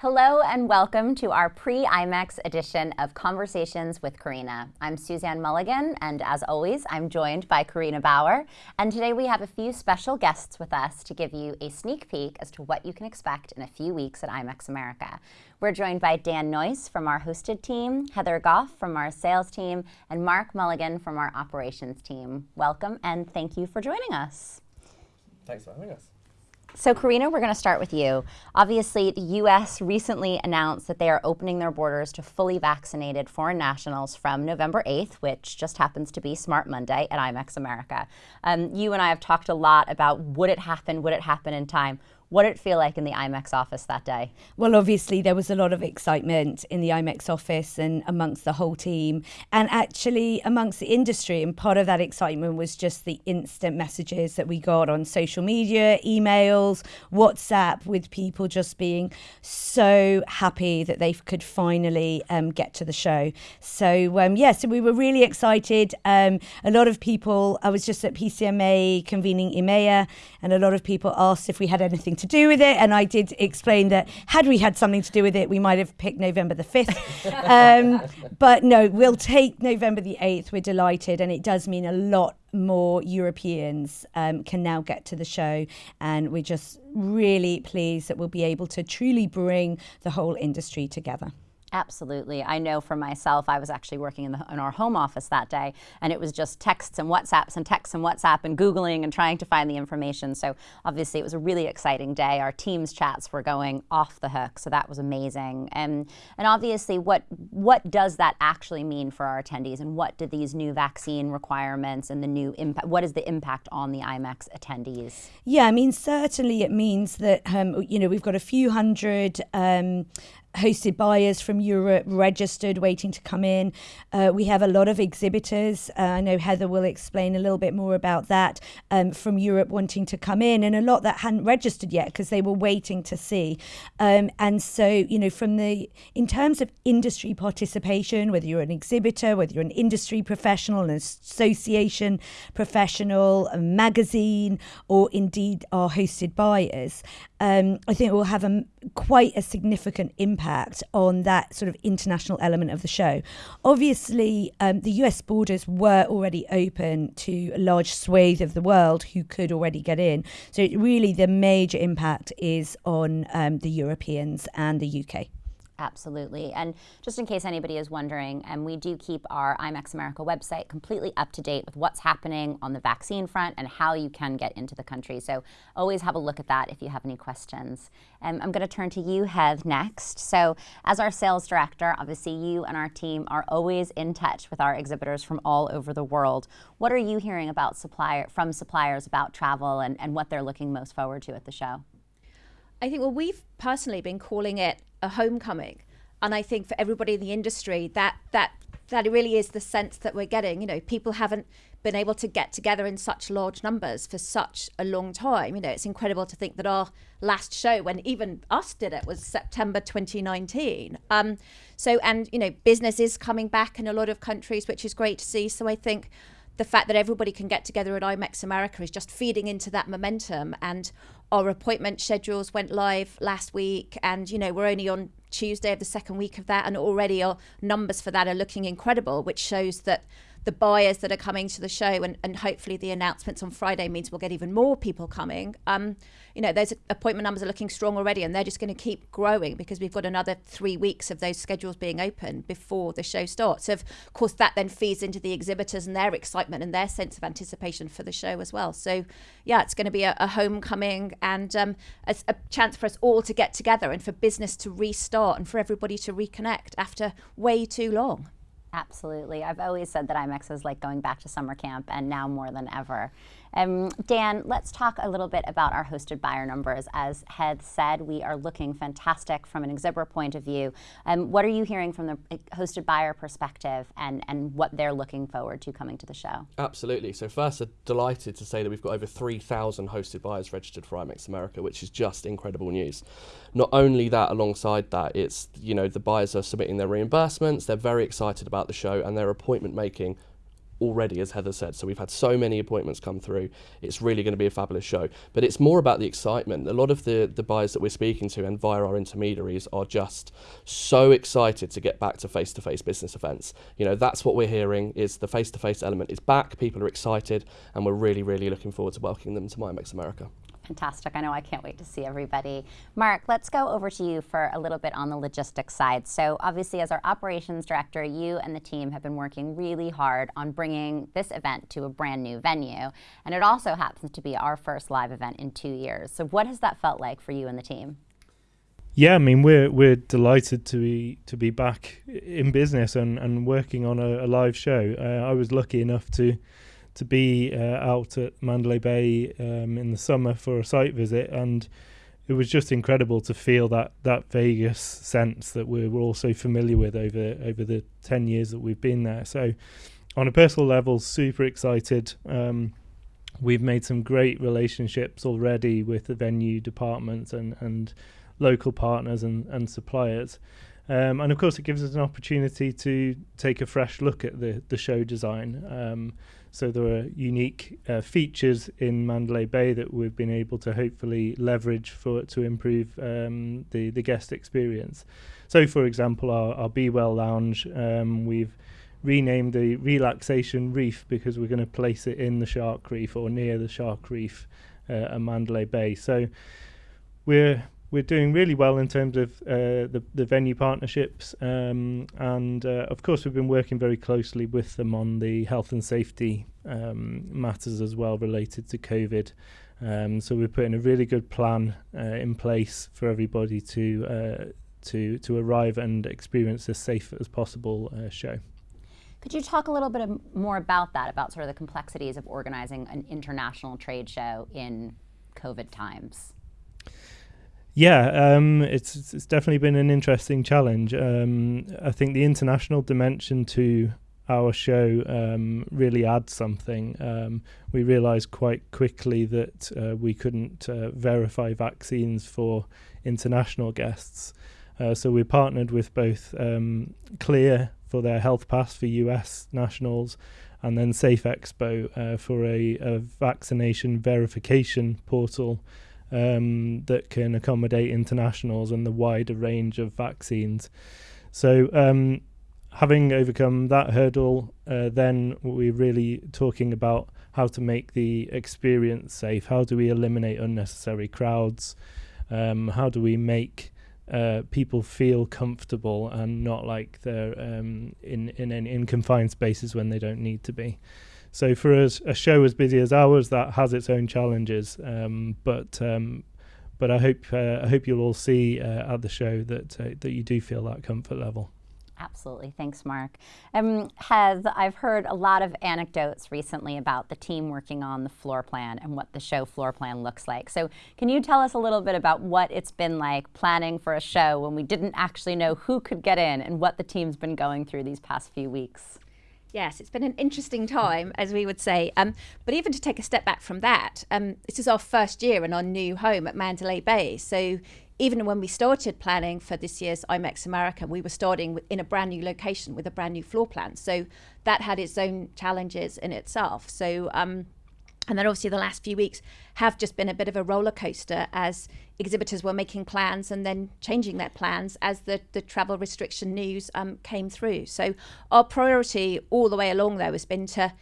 Hello and welcome to our pre-IMEX edition of Conversations with Carina. I'm Suzanne Mulligan, and as always, I'm joined by Carina Bauer. And today we have a few special guests with us to give you a sneak peek as to what you can expect in a few weeks at IMEX America. We're joined by Dan Noyce from our hosted team, Heather Goff from our sales team, and Mark Mulligan from our operations team. Welcome and thank you for joining us. Thanks for having us. So Carina, we're going to start with you. Obviously, the U.S. recently announced that they are opening their borders to fully vaccinated foreign nationals from November 8th, which just happens to be Smart Monday at IMEX America. Um, you and I have talked a lot about would it happen, would it happen in time? What did it feel like in the IMEX office that day? Well, obviously, there was a lot of excitement in the IMEX office and amongst the whole team, and actually amongst the industry. And part of that excitement was just the instant messages that we got on social media, emails, WhatsApp, with people just being so happy that they could finally um, get to the show. So, um, yeah, so we were really excited. Um, a lot of people, I was just at PCMA convening EMEA, and a lot of people asked if we had anything to do with it. And I did explain that had we had something to do with it, we might have picked November the 5th. um, but no, we'll take November the 8th. We're delighted. And it does mean a lot more Europeans um, can now get to the show. And we're just really pleased that we'll be able to truly bring the whole industry together. Absolutely. I know for myself, I was actually working in, the, in, our home office that day, and it was just texts and WhatsApps and texts and WhatsApp and Googling and trying to find the information. So obviously, it was a really exciting day. Our Teams chats were going off the hook, so that was amazing. And, and obviously, what, what does that actually mean for our attendees, and what do these new vaccine requirements and the new impact, what is the impact on the IMEX attendees? Yeah, I mean, certainly it means that, um, you know, we've got a few hundred um, hosted buyers from Europe registered, waiting to come in. Uh, we have a lot of exhibitors. Uh, I know Heather will explain a little bit more about that um, from Europe wanting to come in, and a lot that hadn't registered yet because they were waiting to see. Um, and so, you know, from the in terms of industry participation, whether you're an exhibitor, whether you're an industry professional, an association professional, a magazine, or indeed our hosted buyers, um, I think we'll have a, quite a significant impact on that sort of international element of the show. Obviously, um, the US borders were already open to a large swathe of the world who could already get in. So, really, the major impact is on um, the Europeans and the UK. Absolutely. And just in case anybody is wondering, and um, we do keep our IMEX America website completely up to date with what's happening on the vaccine front and how you can get into the country. So always have a look at that if you have any questions. Um, I'm going to turn to you, Heath, next. So as our sales director, obviously you and our team are always in touch with our exhibitors from all over the world. What are you hearing about supplier from suppliers about travel and, and what they're looking most forward to at the show? I think, well, we've personally been calling it a homecoming. And I think for everybody in the industry, that that that really is the sense that we're getting. You know, people haven't been able to get together in such large numbers for such a long time. You know, it's incredible to think that our last show, when even us did it, was September 2019. Um, so, and you know, business is coming back in a lot of countries, which is great to see. So, I think the fact that everybody can get together at IMEX America is just feeding into that momentum. And our appointment schedules went live last week, and you know we're only on Tuesday of the second week of that, and already our numbers for that are looking incredible, which shows that the buyers that are coming to the show and, and hopefully the announcements on Friday means we'll get even more people coming. Um, you know, those appointment numbers are looking strong already and they're just going to keep growing because we've got another three weeks of those schedules being open before the show starts. So of course that then feeds into the exhibitors and their excitement and their sense of anticipation for the show as well. So yeah, it's going to be a, a homecoming and um, a, a chance for us all to get together and for business to restart and for everybody to reconnect after way too long. Absolutely. I've always said that IMEX is like going back to summer camp, and now more than ever. Um, Dan, let's talk a little bit about our hosted buyer numbers. As Heath said, we are looking fantastic from an exhibitor point of view. Um, what are you hearing from the hosted buyer perspective and, and what they're looking forward to coming to the show? Absolutely. So first, I'm delighted to say that we've got over 3,000 hosted buyers registered for IMEX America, which is just incredible news. Not only that, alongside that, it's, you know, the buyers are submitting their reimbursements, they're very excited about the show and their appointment making already, as Heather said. So we've had so many appointments come through. It's really going to be a fabulous show. But it's more about the excitement. A lot of the, the buyers that we're speaking to and via our intermediaries are just so excited to get back to face-to-face business events. You know, that's what we're hearing is the face-to-face element is back. People are excited and we're really, really looking forward to welcoming them to MyIMEX America. Fantastic. I know I can't wait to see everybody. Mark, let's go over to you for a little bit on the logistics side. So, obviously, as our operations director, you and the team have been working really hard on bringing this event to a brand new venue. And it also happens to be our first live event in two years. So, what has that felt like for you and the team? Yeah, I mean we're we're delighted to be to be back in business and, and working on a, a live show. Uh, I was lucky enough to to be uh, out at Mandalay Bay um, in the summer for a site visit, and it was just incredible to feel that that Vegas sense that we're, we're all so familiar with over over the ten years that we've been there. So, on a personal level, super excited. Um, we've made some great relationships already with the venue departments and and local partners and and suppliers. Um, and of course, it gives us an opportunity to take a fresh look at the, the show design. Um, so there are unique uh, features in Mandalay Bay that we've been able to hopefully leverage for to improve um, the the guest experience. So, for example, our, our Be Well Lounge, um, we've renamed the Relaxation Reef because we're going to place it in the Shark Reef or near the Shark Reef uh, at Mandalay Bay. So we're we're doing really well in terms of uh, the the venue partnerships, um, and uh, of course we've been working very closely with them on the health and safety um, matters as well related to COVID. Um, so we're putting a really good plan uh, in place for everybody to uh, to to arrive and experience as safe as possible uh, show. Could you talk a little bit more about that, about sort of the complexities of organizing an international trade show in COVID times? Yeah, um, it's it's definitely been an interesting challenge. Um, I think the international dimension to our show um, really adds something. Um, we realised quite quickly that uh, we couldn't uh, verify vaccines for international guests, uh, so we partnered with both um, Clear for their health pass for US nationals, and then Safe Expo uh, for a, a vaccination verification portal um, that can accommodate internationals and the wider range of vaccines. So, um, having overcome that hurdle, uh, then we're really talking about how to make the experience safe. How do we eliminate unnecessary crowds? Um, how do we make uh, people feel comfortable and not like they're um, in, in in confined spaces when they don't need to be? So for us, a show as busy as ours, that has its own challenges. Um, but um, but I hope uh, I hope you'll all see uh, at the show that uh, that you do feel that comfort level. Absolutely. Thanks, Mark. Um, Hez, I've heard a lot of anecdotes recently about the team working on the floor plan and what the show floor plan looks like. So, can you tell us a little bit about what it's been like planning for a show when we didn't actually know who could get in and what the team's been going through these past few weeks? Yes, it's been an interesting time, as we would say. Um, but even to take a step back from that, um, this is our first year in our new home at Mandalay Bay. So even when we started planning for this year's IMEX America, we were starting in a brand new location with a brand new floor plan. So that had its own challenges in itself. So um, and then obviously the last few weeks have just been a bit of a roller coaster as exhibitors were making plans and then changing their plans as the, the travel restriction news um, came through. So our priority all the way along though has been to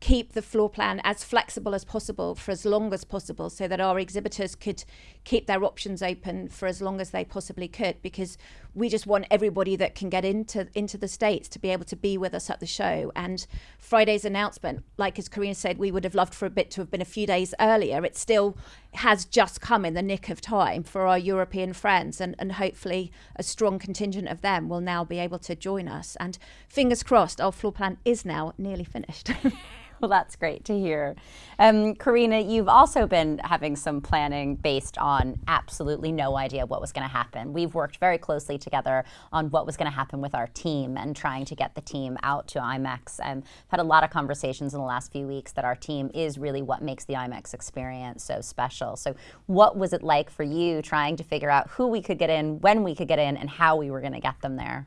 keep the floor plan as flexible as possible for as long as possible so that our exhibitors could keep their options open for as long as they possibly could because we just want everybody that can get into into the states to be able to be with us at the show. And Friday's announcement like as Carina said we would have loved for a bit to have been a few days earlier. It's still has just come in the nick of time for our European friends and and hopefully a strong contingent of them will now be able to join us. And fingers crossed our floor plan is now nearly finished well, that's great to hear. Um, Carina, you've also been having some planning based on absolutely no idea what was going to happen. We've worked very closely together on what was going to happen with our team and trying to get the team out to IMEX. I've had a lot of conversations in the last few weeks that our team is really what makes the IMEX experience so special. So, what was it like for you trying to figure out who we could get in, when we could get in, and how we were going to get them there?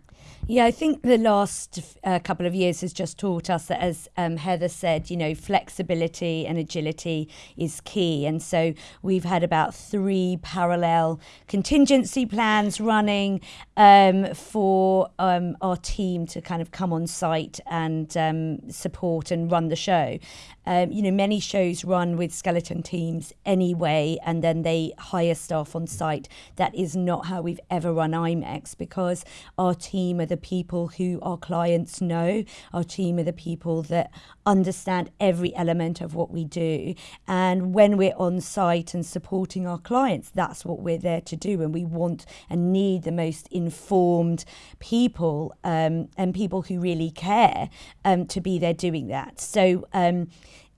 Yeah, I think the last uh, couple of years has just taught us that, as um, Heather said, you know, flexibility and agility is key. And so we've had about three parallel contingency plans running um, for um, our team to kind of come on site and um, support and run the show. Um, you know, many shows run with skeleton teams anyway, and then they hire staff on site. That is not how we've ever run IMEX because our team are the people who our clients know. Our team are the people that understand every element of what we do. And when we're on site and supporting our clients, that's what we're there to do. And we want and need the most informed people um, and people who really care um, to be there doing that. So, um,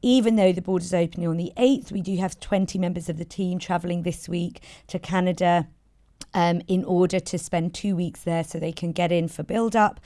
even though the border's opening on the 8th, we do have 20 members of the team travelling this week to Canada um, in order to spend two weeks there so they can get in for build up.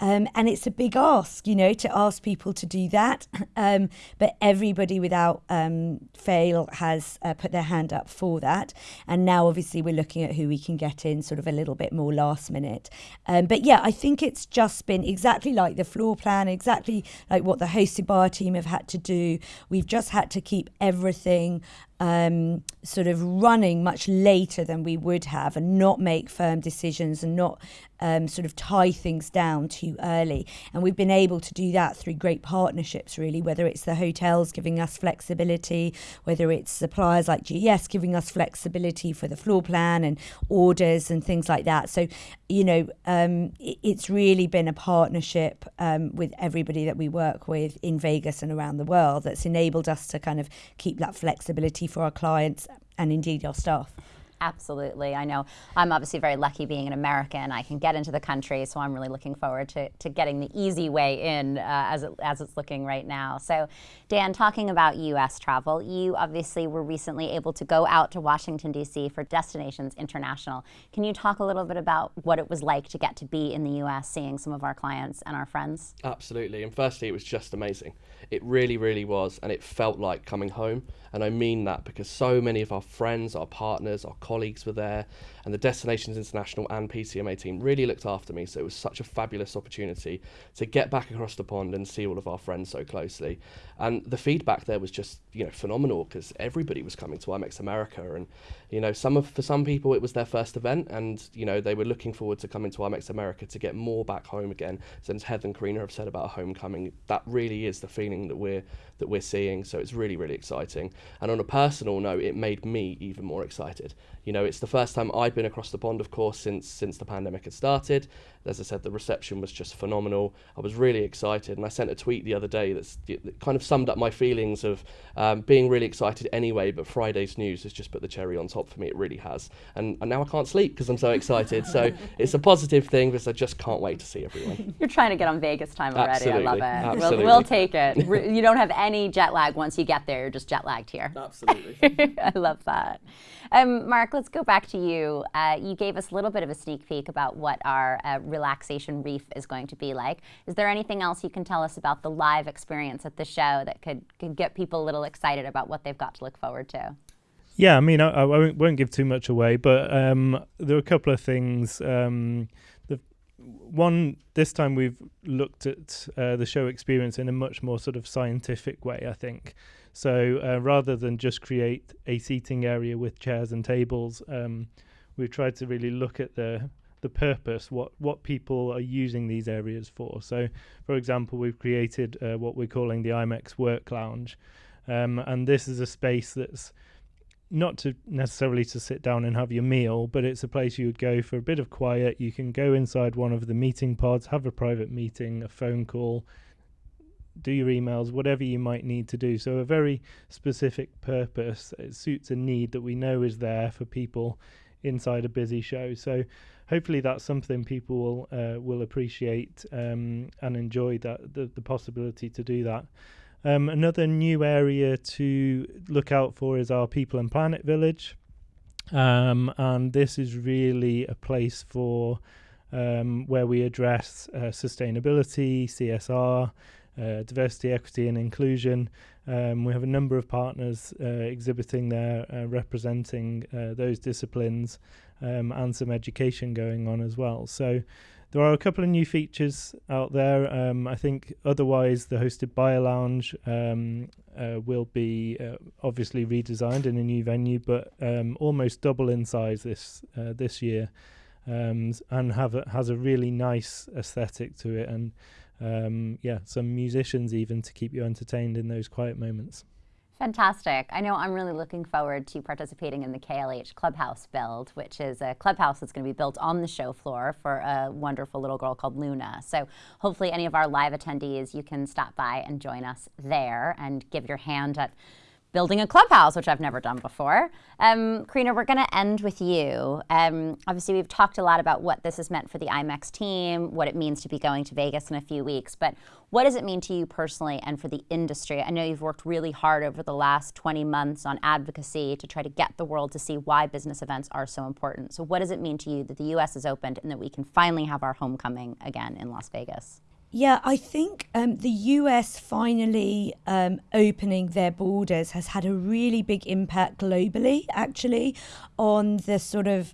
Um, and it's a big ask, you know, to ask people to do that. Um, but everybody without um, fail has uh, put their hand up for that. And now, obviously, we're looking at who we can get in sort of a little bit more last minute. Um, but yeah, I think it's just been exactly like the floor plan, exactly like what the hosted bar team have had to do. We've just had to keep everything um, sort of running much later than we would have and not make firm decisions and not um, sort of tie things down too early. And we've been able to do that through great partnerships, really, whether it's the hotels giving us flexibility, whether it's suppliers like GES giving us flexibility for the floor plan and orders and things like that. So, you know, um, it's really been a partnership um, with everybody that we work with in Vegas and around the world that's enabled us to kind of keep that flexibility for our clients and indeed our staff. Absolutely. I know I'm obviously very lucky being an American. I can get into the country, so I'm really looking forward to, to getting the easy way in uh, as, it, as it's looking right now. So, Dan, talking about U.S. travel, you obviously were recently able to go out to Washington, D.C. for Destinations International. Can you talk a little bit about what it was like to get to be in the U.S., seeing some of our clients and our friends? Absolutely. And firstly, it was just amazing. It really, really was. And it felt like coming home. And I mean that because so many of our friends, our partners, our colleagues were there, and the Destinations International and PCMA team really looked after me. So it was such a fabulous opportunity to get back across the pond and see all of our friends so closely. And the feedback there was just you know phenomenal because everybody was coming to IMEX America, and you know some of for some people it was their first event, and you know they were looking forward to coming to IMEX America to get more back home again. Since Heather and Carina have said about homecoming, that really is the feeling that we're that we're seeing. So it's really really exciting. And on a personal note, it made me even more excited. You know, it's the first time I'd been across the pond, of course, since since the pandemic had started. As I said, the reception was just phenomenal. I was really excited, and I sent a tweet the other day that's, that kind of summed up my feelings of um, being really excited anyway. But Friday's news has just put the cherry on top for me. It really has, and, and now I can't sleep because I'm so excited. so it's a positive thing because I just can't wait to see everyone. You're trying to get on Vegas time already. Absolutely. I love it. Absolutely. We'll, we'll take it. you don't have any jet lag once you get there. You're just jet lagged here. Absolutely. I love that. Um, Mark, let's go back to you. Uh, you gave us a little bit of a sneak peek about what our uh, relaxation reef is going to be like. Is there anything else you can tell us about the live experience at the show that could, could get people a little excited about what they've got to look forward to? Yeah, I mean, I, I won't, give too much away, but um, there are a couple of things. Um, the one this time we've looked at uh, the show experience in a much more sort of scientific way. I think so. Uh, rather than just create a seating area with chairs and tables, um, we've tried to really look at the the purpose, what what people are using these areas for. So, for example, we've created uh, what we're calling the IMEX Work Lounge, um, and this is a space that's not to necessarily to sit down and have your meal, but it's a place you would go for a bit of quiet. You can go inside one of the meeting pods, have a private meeting, a phone call, do your emails, whatever you might need to do. So a very specific purpose. It suits a need that we know is there for people inside a busy show. So hopefully that's something people will uh, will appreciate um, and enjoy that the, the possibility to do that. Um, another new area to look out for is our People and Planet Village. Um, and this is really a place for um, where we address uh, sustainability, CSR, uh, diversity, equity, and inclusion. Um, we have a number of partners uh, exhibiting there, uh, representing uh, those disciplines, um, and some education going on as well. So there are a couple of new features out there. Um, I think otherwise, the hosted buyer lounge um, uh, will be uh, obviously redesigned in a new venue, but um, almost double in size this uh, this year, um, and have a, has a really nice aesthetic to it, and um, yeah, some musicians even to keep you entertained in those quiet moments. Fantastic. I know I'm really looking forward to participating in the KLH Clubhouse build, which is a clubhouse that's going to be built on the show floor for a wonderful little girl called Luna. So hopefully any of our live attendees, you can stop by and join us there and give your hand at building a clubhouse, which I've never done before. Um, Carina, we're going to end with you. Um, obviously, we've talked a lot about what this has meant for the IMEX team, what it means to be going to Vegas in a few weeks, but what does it mean to you personally and for the industry? I know you've worked really hard over the last 20 months on advocacy to try to get the world to see why business events are so important. So, what does it mean to you that the U.S. is opened and that we can finally have our homecoming again in Las Vegas? Yeah, I think um, the US finally um, opening their borders has had a really big impact globally, actually, on the sort of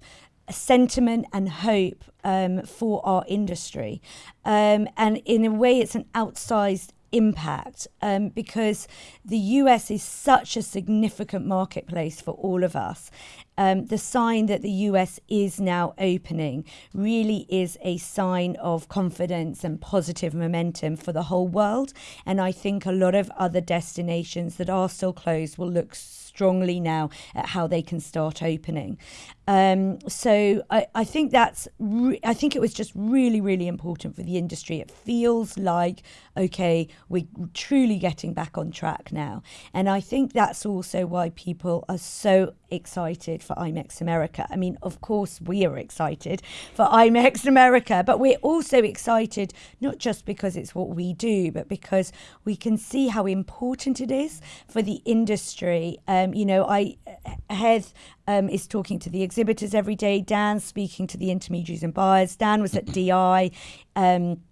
sentiment and hope um, for our industry. Um, and in a way, it's an outsized impact um, because the US is such a significant marketplace for all of us. Um, the sign that the US is now opening really is a sign of confidence and positive momentum for the whole world. And I think a lot of other destinations that are still closed will look strongly now at how they can start opening. Um, so I, I think that's I think it was just really really important for the industry. It feels like okay we're truly getting back on track now, and I think that's also why people are so excited for IMEX America. I mean, of course we are excited for IMEX America, but we're also excited not just because it's what we do, but because we can see how important it is for the industry. Um, you know, I Heath um, is talking to the exhibitors every day. Dan's speaking to the intermediaries and buyers. Dan was at DI. Um,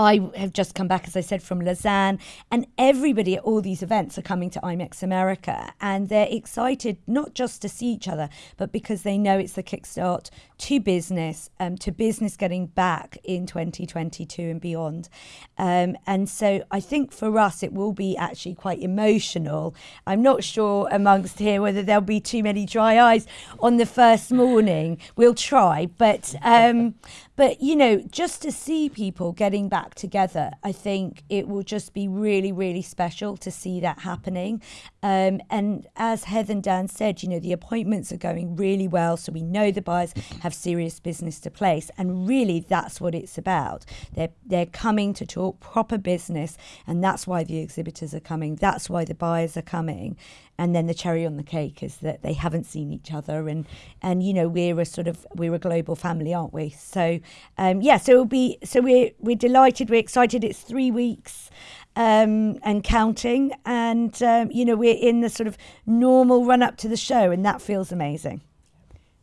I have just come back, as I said, from Lausanne, and everybody at all these events are coming to IMEX America, and they're excited not just to see each other, but because they know it's the kickstart to business, um, to business getting back in 2022 and beyond. Um, and so I think for us, it will be actually quite emotional. I'm not sure amongst here whether there'll be too many dry eyes on the first morning. We'll try, but um, but you know, just to see people getting back back together, I think it will just be really, really special to see that happening. Um, and as Heather and Dan said, you know, the appointments are going really well. So we know the buyers have serious business to place. And really, that's what it's about. They're, they're coming to talk proper business. And that's why the exhibitors are coming. That's why the buyers are coming and then the cherry on the cake is that they haven't seen each other and and you know we're a sort of we're a global family aren't we so um, yeah so it'll be so we're we're delighted we're excited it's three weeks um, and counting and um, you know we're in the sort of normal run up to the show and that feels amazing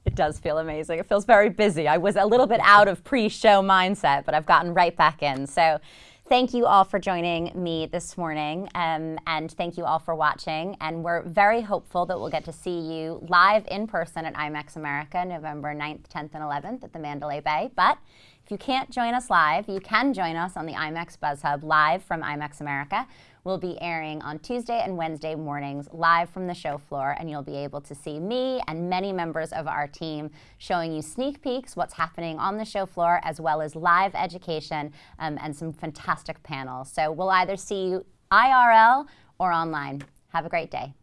it does feel amazing. It feels very busy. I was a little bit out of pre show mindset, but I've gotten right back in. So Thank you all for joining me this morning, um, and thank you all for watching. And we're very hopeful that we'll get to see you live in person at IMEX America November 9th, 10th, and 11th at the Mandalay Bay. But if you can't join us live, you can join us on the IMEX Buzz Hub live from IMEX America will be airing on Tuesday and Wednesday mornings live from the show floor, and you'll be able to see me and many members of our team showing you sneak peeks, what's happening on the show floor, as well as live education um, and some fantastic panels. So we'll either see you IRL or online. Have a great day.